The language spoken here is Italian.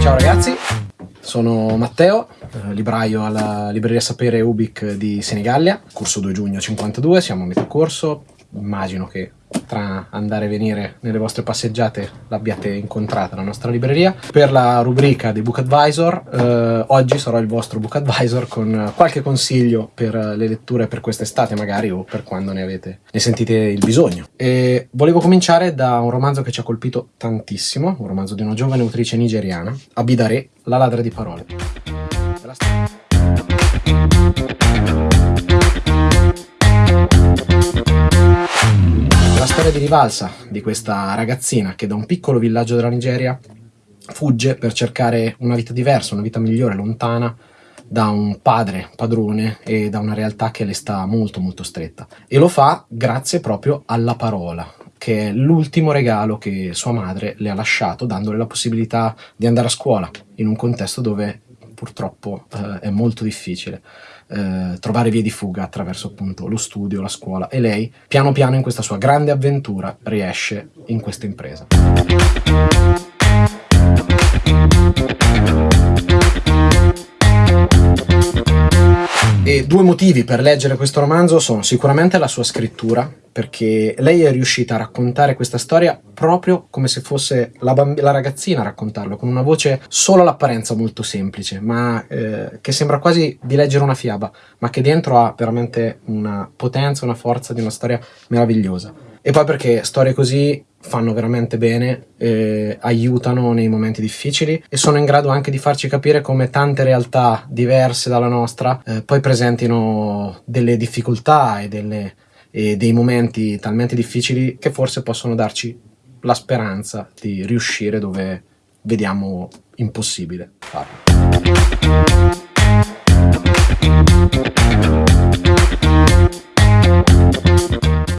Ciao ragazzi, sono Matteo, eh, libraio alla libreria Sapere Ubic di Senigallia, corso 2 giugno 52, siamo a metà corso, immagino che tra andare e venire nelle vostre passeggiate l'abbiate incontrata la nostra libreria. Per la rubrica di Book Advisor, eh, oggi sarò il vostro Book Advisor con qualche consiglio per le letture per quest'estate magari o per quando ne avete, ne sentite il bisogno. E volevo cominciare da un romanzo che ci ha colpito tantissimo, un romanzo di una giovane autrice nigeriana, Abidare, La ladra di parole. Storia di rivalsa di questa ragazzina che da un piccolo villaggio della Nigeria fugge per cercare una vita diversa, una vita migliore, lontana da un padre padrone e da una realtà che le sta molto molto stretta. E lo fa grazie proprio alla parola, che è l'ultimo regalo che sua madre le ha lasciato, dandole la possibilità di andare a scuola in un contesto dove purtroppo eh, è molto difficile eh, trovare vie di fuga attraverso appunto lo studio, la scuola e lei piano piano in questa sua grande avventura riesce in questa impresa. E due motivi per leggere questo romanzo sono sicuramente la sua scrittura, perché lei è riuscita a raccontare questa storia proprio come se fosse la, la ragazzina a raccontarlo, con una voce solo all'apparenza molto semplice, ma eh, che sembra quasi di leggere una fiaba, ma che dentro ha veramente una potenza, una forza di una storia meravigliosa. E poi perché storie così fanno veramente bene, eh, aiutano nei momenti difficili e sono in grado anche di farci capire come tante realtà diverse dalla nostra eh, poi presentino delle difficoltà e, delle, e dei momenti talmente difficili che forse possono darci la speranza di riuscire dove vediamo impossibile farlo.